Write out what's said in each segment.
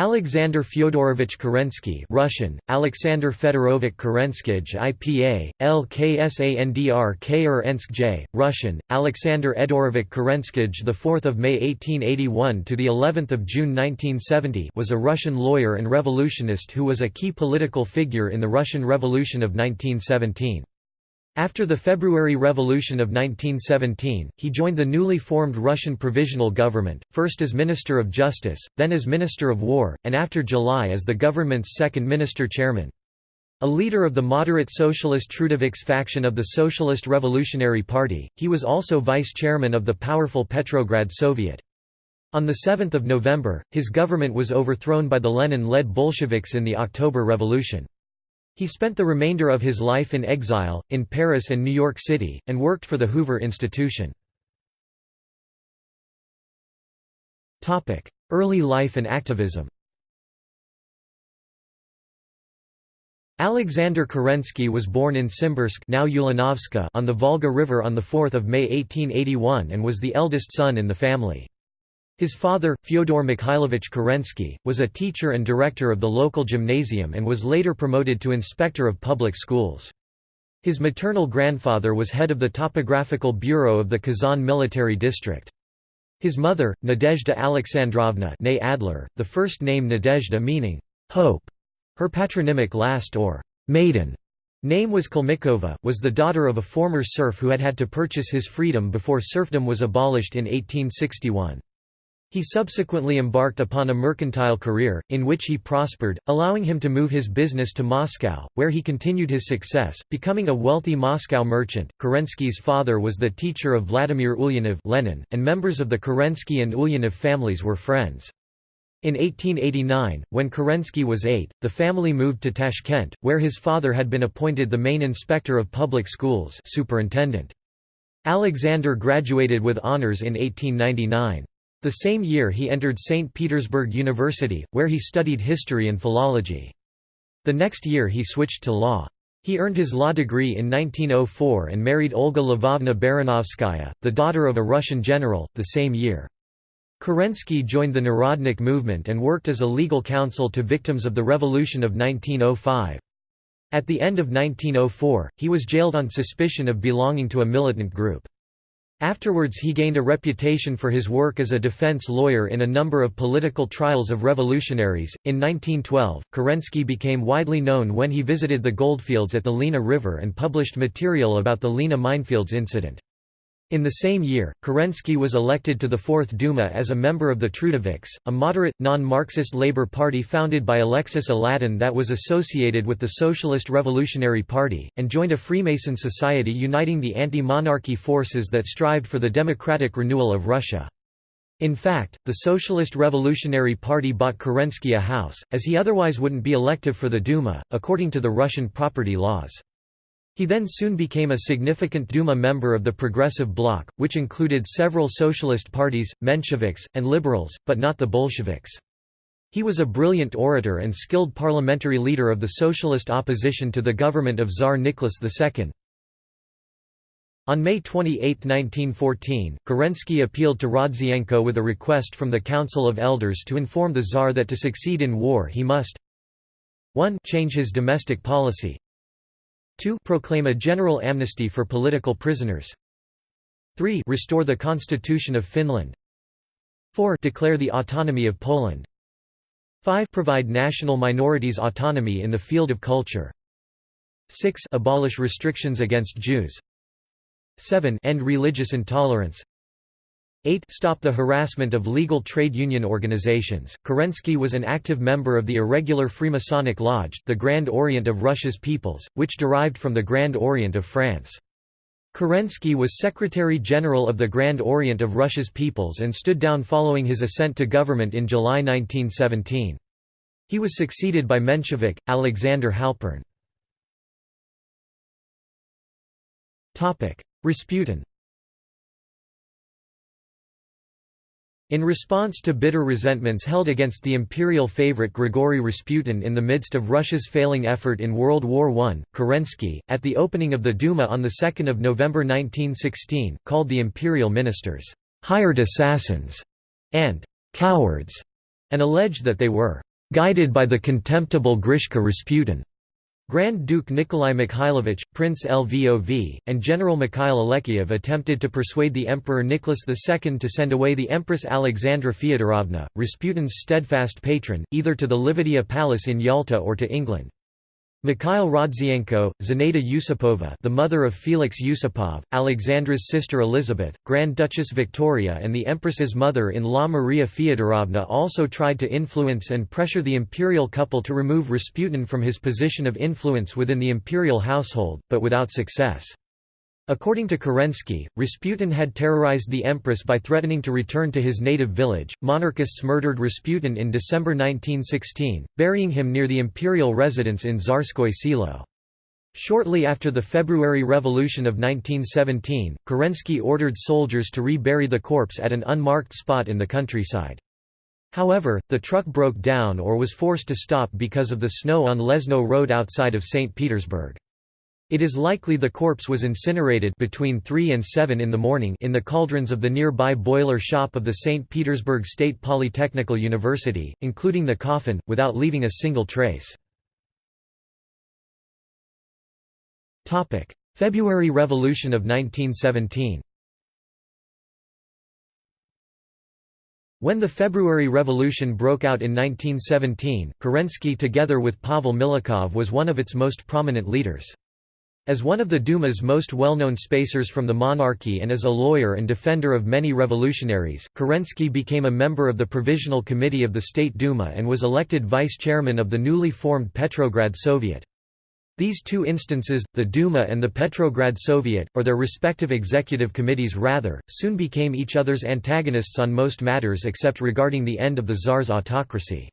Alexander Fyodorovich Kerensky Russian, Alexander Fedorovich Kerenskij IPA, LKSANDR Russian, Alexander Edorovich Kerenskij the 4th May 1881 to the 11th of June 1970 was a Russian lawyer and revolutionist who was a key political figure in the Russian Revolution of 1917. After the February Revolution of 1917, he joined the newly formed Russian Provisional Government, first as Minister of Justice, then as Minister of War, and after July as the government's second minister-chairman. A leader of the moderate socialist Trudoviks faction of the Socialist Revolutionary Party, he was also vice-chairman of the powerful Petrograd Soviet. On 7 November, his government was overthrown by the Lenin-led Bolsheviks in the October Revolution. He spent the remainder of his life in exile, in Paris and New York City, and worked for the Hoover Institution. Early life and activism Alexander Kerensky was born in Simbirsk now on the Volga River on 4 May 1881 and was the eldest son in the family. His father, Fyodor Mikhailovich Kerensky, was a teacher and director of the local gymnasium and was later promoted to inspector of public schools. His maternal grandfather was head of the topographical bureau of the Kazan military district. His mother, Nadezhda Alexandrovna Adler, the first name Nadezhda meaning, hope, her patronymic last or maiden name was Kalmikova, was the daughter of a former serf who had had to purchase his freedom before serfdom was abolished in 1861. He subsequently embarked upon a mercantile career, in which he prospered, allowing him to move his business to Moscow, where he continued his success, becoming a wealthy Moscow merchant. Kerensky's father was the teacher of Vladimir Ulyanov Lenin, and members of the Kerensky and Ulyanov families were friends. In 1889, when Kerensky was eight, the family moved to Tashkent, where his father had been appointed the main inspector of public schools superintendent. Alexander graduated with honors in 1899. The same year he entered St. Petersburg University, where he studied history and philology. The next year he switched to law. He earned his law degree in 1904 and married Olga Lvovna Baranovskaya, the daughter of a Russian general, the same year. Kerensky joined the Narodnik movement and worked as a legal counsel to victims of the Revolution of 1905. At the end of 1904, he was jailed on suspicion of belonging to a militant group. Afterwards he gained a reputation for his work as a defense lawyer in a number of political trials of revolutionaries. In 1912, Kerensky became widely known when he visited the goldfields at the Lena River and published material about the Lena minefields incident. In the same year, Kerensky was elected to the Fourth Duma as a member of the Trudoviks, a moderate, non-Marxist labor party founded by Alexis Aladin that was associated with the Socialist Revolutionary Party, and joined a Freemason society uniting the anti-monarchy forces that strived for the democratic renewal of Russia. In fact, the Socialist Revolutionary Party bought Kerensky a house, as he otherwise wouldn't be elective for the Duma, according to the Russian property laws. He then soon became a significant Duma member of the Progressive Bloc, which included several socialist parties, Mensheviks, and liberals, but not the Bolsheviks. He was a brilliant orator and skilled parliamentary leader of the socialist opposition to the government of Tsar Nicholas II. On May 28, 1914, Kerensky appealed to Rodzianko with a request from the Council of Elders to inform the Tsar that to succeed in war he must 1 change his domestic policy 2 proclaim a general amnesty for political prisoners. 3 restore the constitution of Finland. 4 declare the autonomy of Poland. 5 provide national minorities autonomy in the field of culture. 6 abolish restrictions against Jews. 7 end religious intolerance 8 Stop the harassment of legal trade union organizations. Kerensky was an active member of the irregular Freemasonic Lodge, the Grand Orient of Russia's peoples, which derived from the Grand Orient of France. Kerensky was Secretary-General of the Grand Orient of Russia's peoples and stood down following his ascent to government in July 1917. He was succeeded by Menshevik, Alexander Halpern. Rasputin In response to bitter resentments held against the imperial favorite Grigory Rasputin in the midst of Russia's failing effort in World War I, Kerensky, at the opening of the Duma on 2 November 1916, called the imperial ministers, "...hired assassins", and "...cowards", and alleged that they were guided by the contemptible Grishka Rasputin. Grand Duke Nikolai Mikhailovich, Prince Lvov, and General Mikhail Alekseyev attempted to persuade the Emperor Nicholas II to send away the Empress Alexandra Feodorovna, Rasputin's steadfast patron, either to the Livadia Palace in Yalta or to England. Mikhail Rodzianko, Zinaida Yusupova the mother of Felix Yusupov, Alexandra's sister Elizabeth, Grand Duchess Victoria and the Empress's mother-in-law Maria Fyodorovna also tried to influence and pressure the imperial couple to remove Rasputin from his position of influence within the imperial household, but without success. According to Kerensky, Rasputin had terrorized the empress by threatening to return to his native village. Monarchists murdered Rasputin in December 1916, burying him near the imperial residence in Tsarskoye Selo. Shortly after the February Revolution of 1917, Kerensky ordered soldiers to re-bury the corpse at an unmarked spot in the countryside. However, the truck broke down or was forced to stop because of the snow on Lezno Road outside of St. Petersburg. It is likely the corpse was incinerated between 3 and 7 in the morning in the cauldrons of the nearby boiler shop of the St. Petersburg State Polytechnical University, including the coffin, without leaving a single trace. February Revolution of 1917 When the February Revolution broke out in 1917, Kerensky together with Pavel Milyukov was one of its most prominent leaders. As one of the Duma's most well-known spacers from the monarchy and as a lawyer and defender of many revolutionaries, Kerensky became a member of the Provisional Committee of the State Duma and was elected vice-chairman of the newly formed Petrograd Soviet. These two instances, the Duma and the Petrograd Soviet, or their respective executive committees rather, soon became each other's antagonists on most matters except regarding the end of the Tsar's autocracy.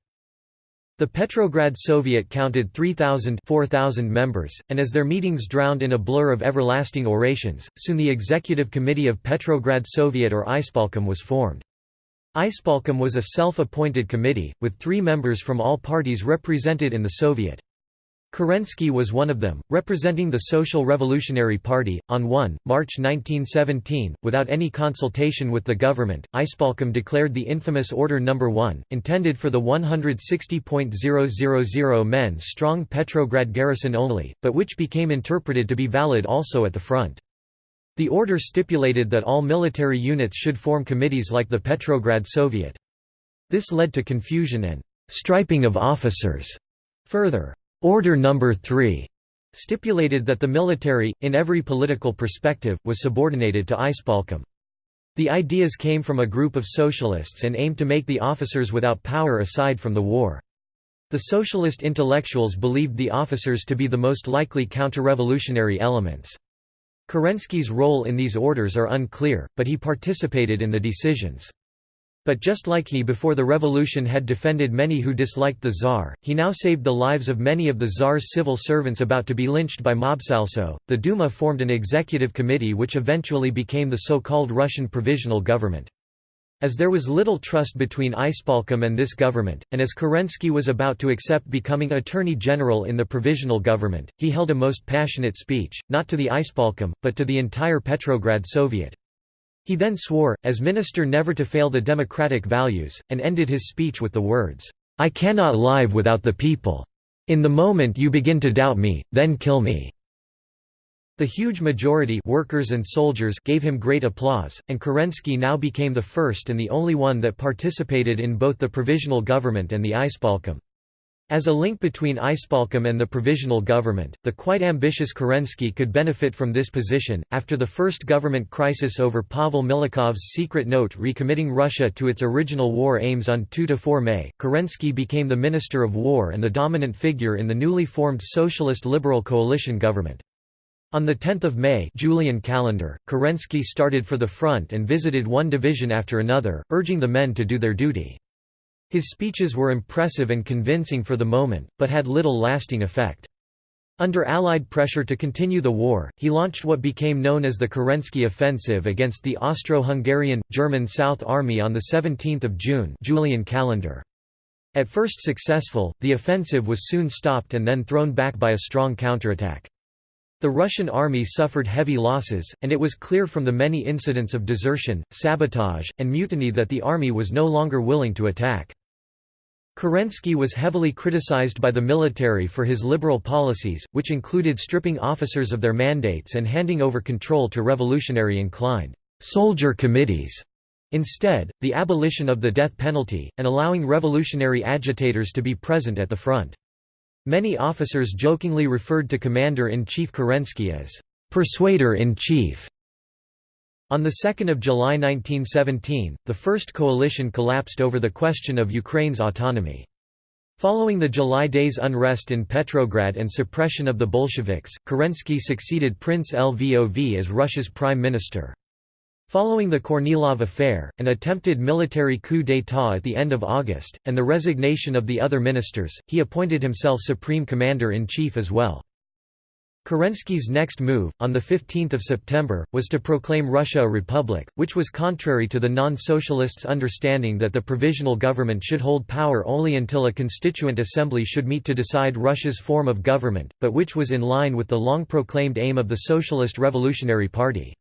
The Petrograd Soviet counted 3,000 4,000 members, and as their meetings drowned in a blur of everlasting orations, soon the Executive Committee of Petrograd Soviet or Ispolkom was formed. Ispolkom was a self-appointed committee, with three members from all parties represented in the Soviet. Kerensky was one of them, representing the Social Revolutionary Party. On 1 March 1917, without any consultation with the government, Ispolkom declared the infamous Order No. 1, intended for the 160.000 men strong Petrograd garrison only, but which became interpreted to be valid also at the front. The order stipulated that all military units should form committees like the Petrograd Soviet. This led to confusion and striping of officers. Further, Order No. 3 stipulated that the military, in every political perspective, was subordinated to Ispolkom. The ideas came from a group of socialists and aimed to make the officers without power aside from the war. The socialist intellectuals believed the officers to be the most likely counter-revolutionary elements. Kerensky's role in these orders are unclear, but he participated in the decisions. But just like he before the revolution had defended many who disliked the Tsar, he now saved the lives of many of the Tsar's civil servants about to be lynched by Mobsalso. The Duma formed an executive committee which eventually became the so-called Russian Provisional Government. As there was little trust between Ispolkom and this government, and as Kerensky was about to accept becoming Attorney General in the Provisional Government, he held a most passionate speech, not to the Ispolkom, but to the entire Petrograd Soviet. He then swore, as minister never to fail the democratic values, and ended his speech with the words, "'I cannot live without the people. In the moment you begin to doubt me, then kill me.' The huge majority workers and soldiers gave him great applause, and Kerensky now became the first and the only one that participated in both the provisional government and the Ispolkom. As a link between Ispolkom and the provisional government, the quite ambitious Kerensky could benefit from this position. After the first government crisis over Pavel Milyukov's secret note recommitting Russia to its original war aims on 2 4 May, Kerensky became the Minister of War and the dominant figure in the newly formed Socialist Liberal coalition government. On 10 May Julian calendar, Kerensky started for the front and visited one division after another, urging the men to do their duty. His speeches were impressive and convincing for the moment, but had little lasting effect. Under Allied pressure to continue the war, he launched what became known as the Kerensky Offensive against the Austro-Hungarian, German South Army on 17 June Julian calendar. At first successful, the offensive was soon stopped and then thrown back by a strong counterattack. The Russian army suffered heavy losses, and it was clear from the many incidents of desertion, sabotage, and mutiny that the army was no longer willing to attack. Kerensky was heavily criticized by the military for his liberal policies, which included stripping officers of their mandates and handing over control to revolutionary-inclined soldier committees. Instead, the abolition of the death penalty, and allowing revolutionary agitators to be present at the front. Many officers jokingly referred to Commander-in-Chief Kerensky as «persuader-in-chief». On 2 July 1917, the First Coalition collapsed over the question of Ukraine's autonomy. Following the July Days unrest in Petrograd and suppression of the Bolsheviks, Kerensky succeeded Prince Lvov as Russia's prime minister. Following the Kornilov affair, an attempted military coup d'état at the end of August, and the resignation of the other ministers, he appointed himself supreme commander-in-chief as well. Kerensky's next move, on 15 September, was to proclaim Russia a republic, which was contrary to the non-socialists' understanding that the provisional government should hold power only until a constituent assembly should meet to decide Russia's form of government, but which was in line with the long-proclaimed aim of the Socialist Revolutionary Party.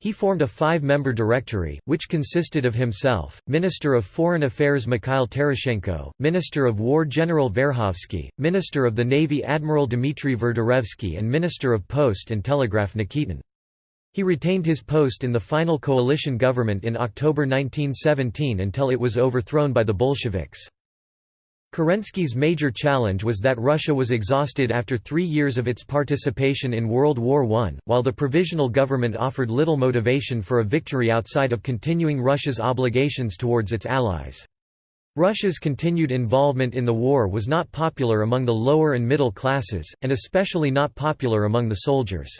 He formed a five-member directory, which consisted of himself, Minister of Foreign Affairs Mikhail Tereshchenko, Minister of War General Verhovsky, Minister of the Navy Admiral Dmitry Verderevsky and Minister of Post and Telegraph Nikitin. He retained his post in the final coalition government in October 1917 until it was overthrown by the Bolsheviks. Kerensky's major challenge was that Russia was exhausted after three years of its participation in World War I, while the provisional government offered little motivation for a victory outside of continuing Russia's obligations towards its allies. Russia's continued involvement in the war was not popular among the lower and middle classes, and especially not popular among the soldiers.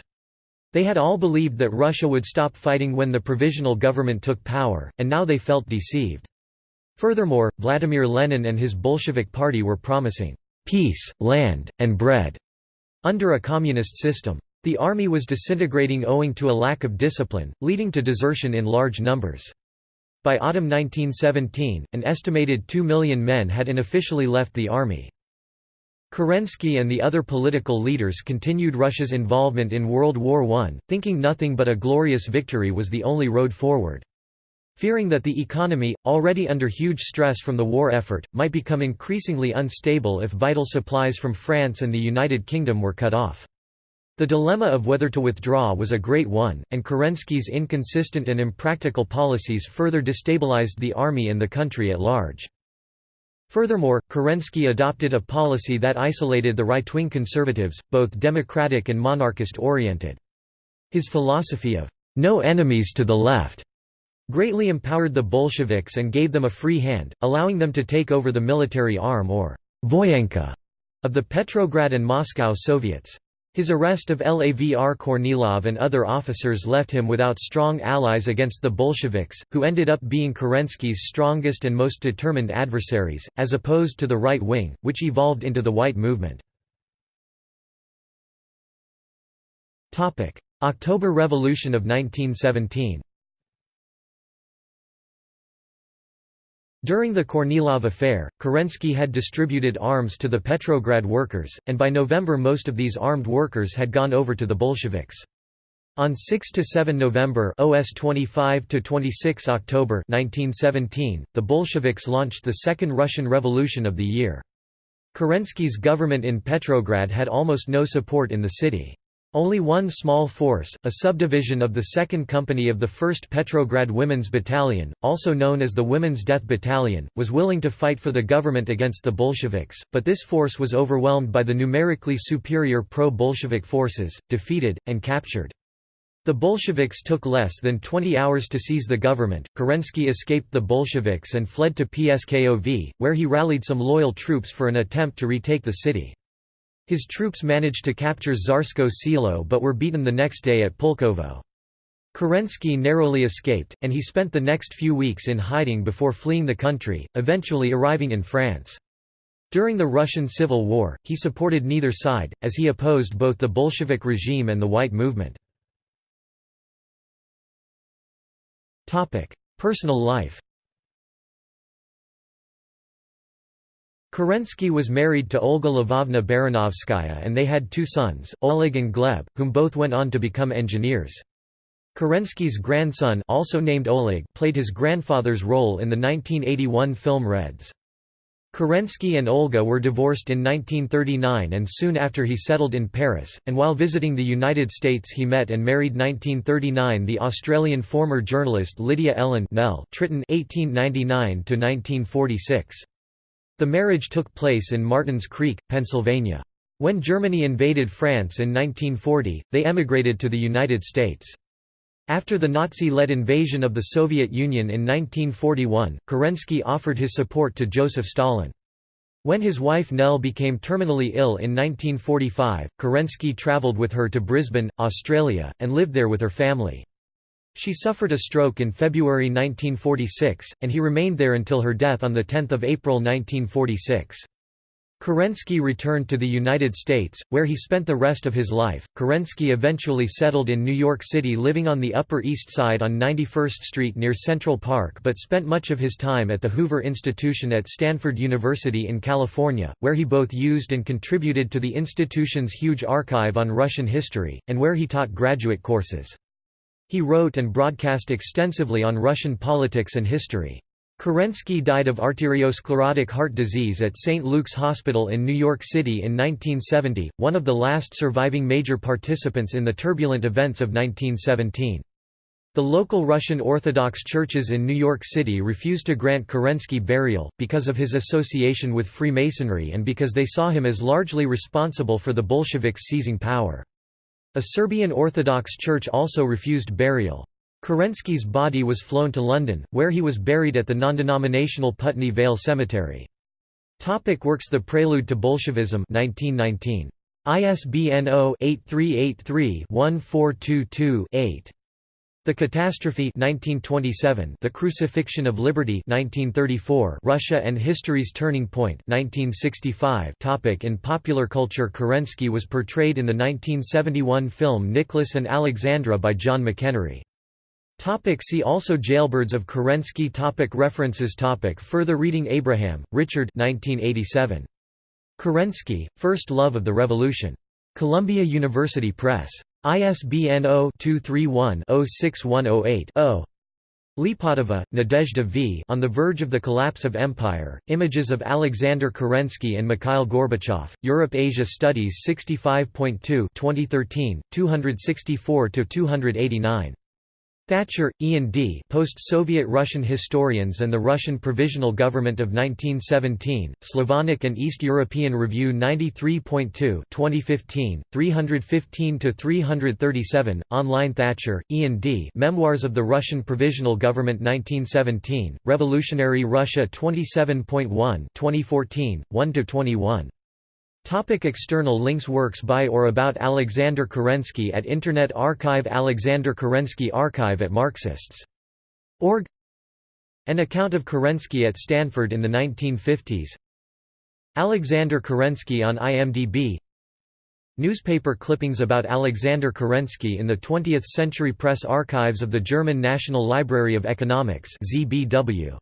They had all believed that Russia would stop fighting when the provisional government took power, and now they felt deceived. Furthermore, Vladimir Lenin and his Bolshevik party were promising peace, land, and bread under a communist system. The army was disintegrating owing to a lack of discipline, leading to desertion in large numbers. By autumn 1917, an estimated 2 million men had unofficially left the army. Kerensky and the other political leaders continued Russia's involvement in World War I, thinking nothing but a glorious victory was the only road forward. Fearing that the economy, already under huge stress from the war effort, might become increasingly unstable if vital supplies from France and the United Kingdom were cut off. The dilemma of whether to withdraw was a great one, and Kerensky's inconsistent and impractical policies further destabilized the army and the country at large. Furthermore, Kerensky adopted a policy that isolated the right-wing conservatives, both democratic and monarchist-oriented. His philosophy of, "'no enemies to the left' greatly empowered the Bolsheviks and gave them a free hand, allowing them to take over the military arm or voyenka of the Petrograd and Moscow Soviets. His arrest of Lavr Kornilov and other officers left him without strong allies against the Bolsheviks, who ended up being Kerensky's strongest and most determined adversaries, as opposed to the right wing, which evolved into the White Movement. October Revolution of 1917 During the Kornilov affair, Kerensky had distributed arms to the Petrograd workers, and by November most of these armed workers had gone over to the Bolsheviks. On 6 to 7 November OS 25 to 26 October 1917, the Bolsheviks launched the Second Russian Revolution of the year. Kerensky's government in Petrograd had almost no support in the city. Only one small force, a subdivision of the 2nd Company of the 1st Petrograd Women's Battalion, also known as the Women's Death Battalion, was willing to fight for the government against the Bolsheviks, but this force was overwhelmed by the numerically superior pro-Bolshevik forces, defeated, and captured. The Bolsheviks took less than 20 hours to seize the government. Kerensky escaped the Bolsheviks and fled to Pskov, where he rallied some loyal troops for an attempt to retake the city. His troops managed to capture Tsarskoe Selo but were beaten the next day at Pulkovo. Kerensky narrowly escaped, and he spent the next few weeks in hiding before fleeing the country, eventually arriving in France. During the Russian Civil War, he supported neither side, as he opposed both the Bolshevik regime and the White Movement. Personal life Kerensky was married to Olga Lvovna Baranovskaya and they had two sons, Oleg and Gleb, whom both went on to become engineers. Kerensky's grandson also named Oleg played his grandfather's role in the 1981 film Reds. Kerensky and Olga were divorced in 1939 and soon after he settled in Paris, and while visiting the United States he met and married 1939 the Australian former journalist Lydia Ellen Nell Tritton 1899–1946. The marriage took place in Martins Creek, Pennsylvania. When Germany invaded France in 1940, they emigrated to the United States. After the Nazi-led invasion of the Soviet Union in 1941, Kerensky offered his support to Joseph Stalin. When his wife Nell became terminally ill in 1945, Kerensky travelled with her to Brisbane, Australia, and lived there with her family. She suffered a stroke in February 1946, and he remained there until her death on 10 April 1946. Kerensky returned to the United States, where he spent the rest of his life. Kerensky eventually settled in New York City, living on the Upper East Side on 91st Street near Central Park, but spent much of his time at the Hoover Institution at Stanford University in California, where he both used and contributed to the institution's huge archive on Russian history, and where he taught graduate courses. He wrote and broadcast extensively on Russian politics and history. Kerensky died of arteriosclerotic heart disease at St. Luke's Hospital in New York City in 1970, one of the last surviving major participants in the turbulent events of 1917. The local Russian Orthodox churches in New York City refused to grant Kerensky burial, because of his association with Freemasonry and because they saw him as largely responsible for the Bolsheviks seizing power. A Serbian Orthodox church also refused burial. Kerensky's body was flown to London, where he was buried at the non-denominational Putney Vale Cemetery. Topic works The Prelude to Bolshevism 1919. ISBN 0-8383-1422-8. The Catastrophe 1927 The Crucifixion of Liberty 1934 Russia and History's Turning Point 1965 Topic In popular culture Kerensky was portrayed in the 1971 film Nicholas and Alexandra by John McEnery. Topic see also Jailbirds of Kerensky topic References topic Further reading Abraham, Richard 1987. Kerensky, First Love of the Revolution. Columbia University Press. ISBN 0-231-06108-0. Lipatova, Nadezhda V. On the Verge of the Collapse of Empire, Images of Alexander Kerensky and Mikhail Gorbachev, Europe-Asia Studies 65.2 2013, 264–289. Thatcher, Ian D. Post-Soviet Russian Historians and the Russian Provisional Government of 1917, Slavonic and East European Review 93.2 2015, 315–337, online Thatcher, Ian D. Memoirs of the Russian Provisional Government 1917, Revolutionary Russia 27.1 2014, 1–21. Topic external links Works by or about Alexander Kerensky at Internet Archive Alexander Kerensky Archive at Marxists.org An account of Kerensky at Stanford in the 1950s Alexander Kerensky on IMDb Newspaper clippings about Alexander Kerensky in the 20th Century Press Archives of the German National Library of Economics ZBW.